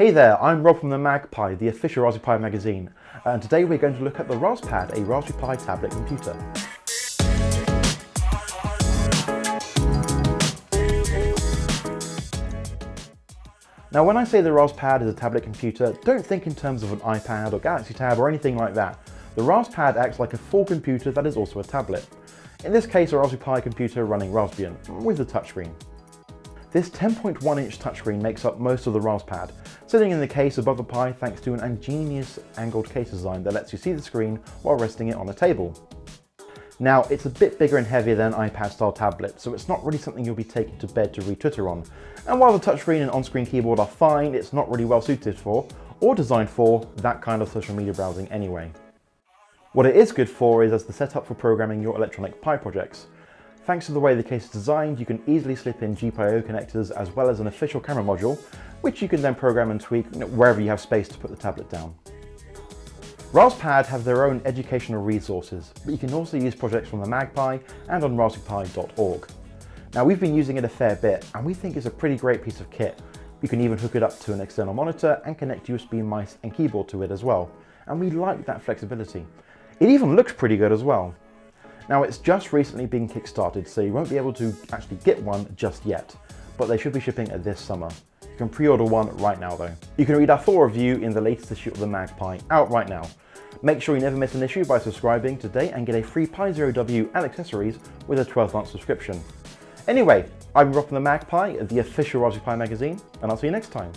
Hey there, I'm Rob from the MagPi, the official Raspberry Pi magazine, and today we're going to look at the Raspad, a Raspberry Pi tablet computer. Now when I say the Raspad is a tablet computer, don't think in terms of an iPad or Galaxy Tab or anything like that. The Raspad acts like a full computer that is also a tablet. In this case a Raspberry Pi computer running Raspbian, with a touchscreen. This 10.1 inch touchscreen makes up most of the Raspad, sitting in the case above the Pi thanks to an ingenious angled case design that lets you see the screen while resting it on a table. Now, it's a bit bigger and heavier than an iPad-style tablet, so it's not really something you'll be taking to bed to read Twitter on. And while the touchscreen and on-screen keyboard are fine, it's not really well suited for, or designed for, that kind of social media browsing anyway. What it is good for is as the setup for programming your electronic Pi projects. Thanks to the way the case is designed, you can easily slip in GPIO connectors as well as an official camera module, which you can then program and tweak wherever you have space to put the tablet down. Raspad have their own educational resources, but you can also use projects from the MagPi and on raspberrypi.org. Now we've been using it a fair bit and we think it's a pretty great piece of kit. You can even hook it up to an external monitor and connect USB mice and keyboard to it as well. And we like that flexibility. It even looks pretty good as well. Now it's just recently been kickstarted so you won't be able to actually get one just yet, but they should be shipping this summer. You can pre-order one right now though. You can read our full review in the latest issue of the MagPi, out right now. Make sure you never miss an issue by subscribing today and get a free Pi Zero W and accessories with a 12 month subscription. Anyway, I'm Rob from the MagPi, the official Raspberry Pi magazine, and I'll see you next time.